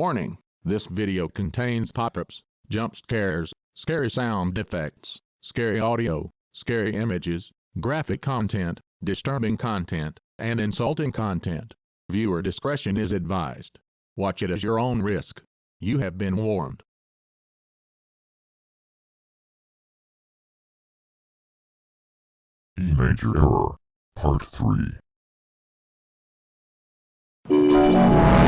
Warning, this video contains pop-ups, jump scares, scary sound effects, scary audio, scary images, graphic content, disturbing content, and insulting content. Viewer discretion is advised. Watch it at your own risk. You have been warned. E major error. Part 3.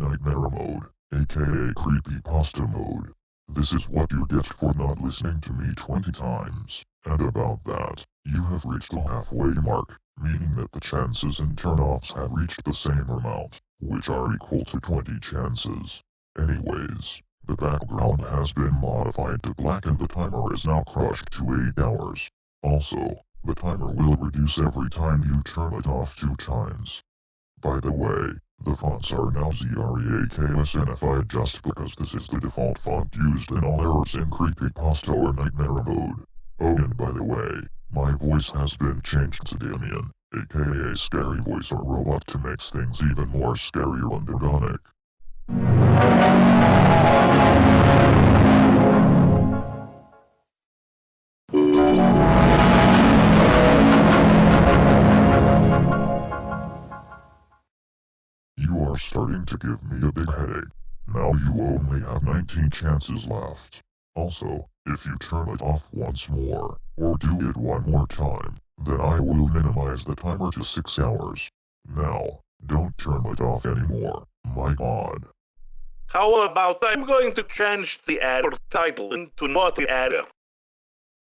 Nightmare mode, aka Creepypasta mode. This is what you get for not listening to me 20 times. And about that, you have reached the halfway mark, meaning that the chances and turnoffs have reached the same amount, which are equal to 20 chances. Anyways, the background has been modified to black and the timer is now crushed to 8 hours. Also, the timer will reduce every time you turn it off two times. By the way, the fonts are now ZREAKSNFI just because this is the default font used in all errors in Creepypasta or Nightmare mode. Oh and by the way, my voice has been changed to Damien, aka Scary Voice or Robot to make things even more scarier and ironic. Starting to give me a big headache. Now you only have 19 chances left. Also, if you turn it off once more, or do it one more time, then I will minimize the timer to 6 hours. Now, don't turn it off anymore, my god. How about I'm going to change the error title into naughty error?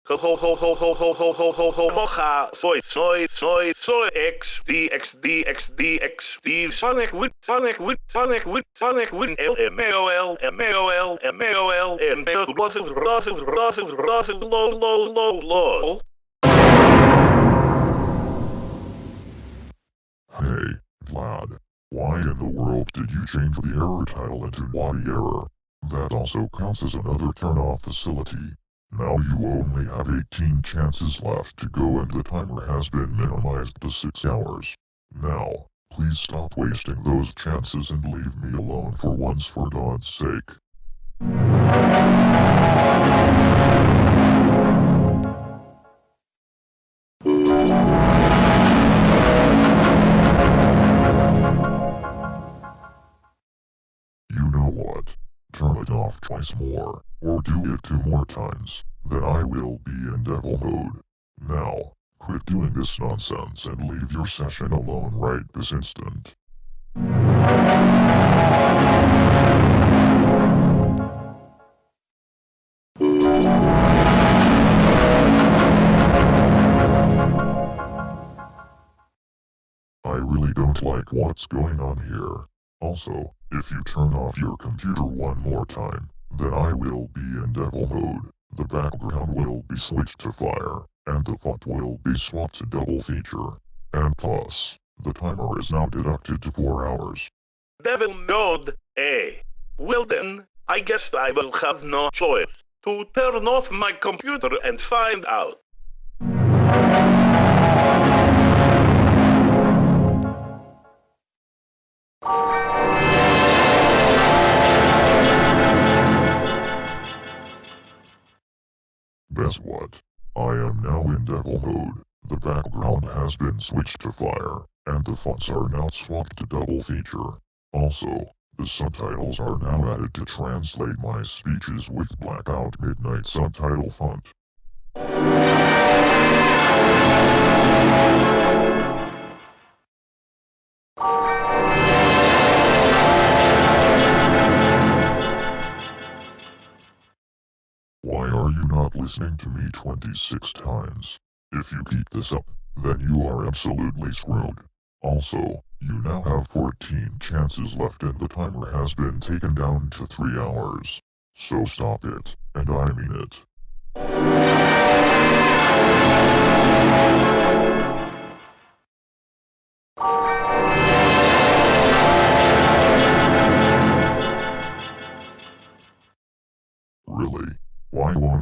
Ho ho ho ho ho ho ho ho ho ho ho ha soy soy soy soy x d x d x d x d Sonic with Sonic with Sonic with Sonic with L M A O L M A O L M A O L and Russell Russell Russell Russell low low low low. Hey, Vlad. Why in the world did you change the error title into Naughty Error? That also counts as another turn-off facility. Now you only have 18 chances left to go and the timer has been minimized to 6 hours. Now, please stop wasting those chances and leave me alone for once for God's sake. Twice more, or do it two more times, then I will be in devil mode. Now, quit doing this nonsense and leave your session alone right this instant. I really don't like what's going on here. Also, if you turn off your computer one more time, then I will be in devil mode. The background will be switched to fire, and the font will be swapped to double feature. And plus, the timer is now deducted to 4 hours. Devil mode, eh? Well then, I guess I will have no choice to turn off my computer and find out. Guess what? I am now in devil mode. The background has been switched to fire, and the fonts are now swapped to double feature. Also, the subtitles are now added to translate my speeches with blackout midnight subtitle font. Listening to me 26 times? If you keep this up, then you are absolutely screwed. Also, you now have 14 chances left and the timer has been taken down to 3 hours. So stop it, and I mean it.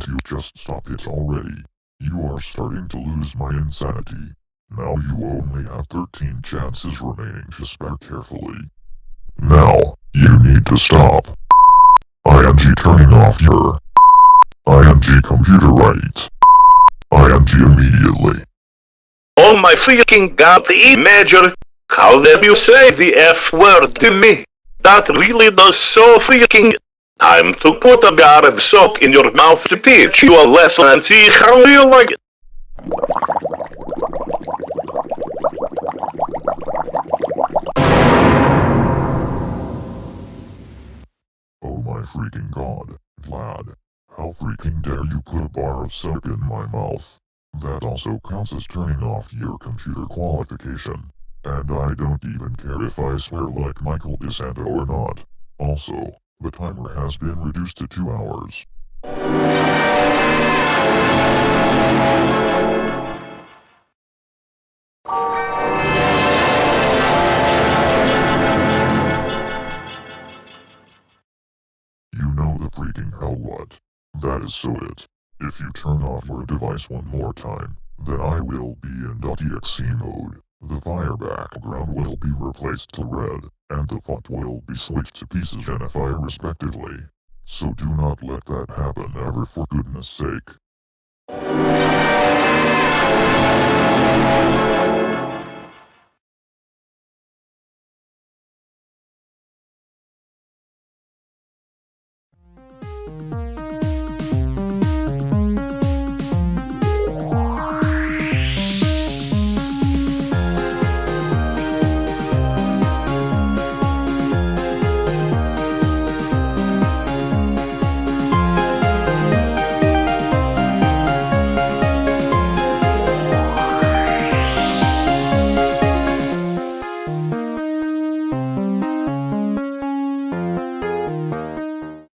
You just stop it already? You are starting to lose my insanity. Now you only have 13 chances remaining to spare carefully. Now, you need to stop. ING turning off your ING computer right. ING immediately. Oh my freaking god, the major! How dare you say the F word to me? That really does so freaking... Time to put a bar of soap in your mouth to teach you a lesson and see how you like it. Oh my freaking god, Vlad. How freaking dare you put a bar of soap in my mouth? That also counts as turning off your computer qualification. And I don't even care if I swear like Michael De Santa or not. Also, the timer has been reduced to two hours. You know the freaking hell what. That is so it. If you turn off your device one more time, then I will be in .exe mode. The fire background will be replaced to red, and the font will be switched to pieces and fire respectively. So do not let that happen ever for goodness sake.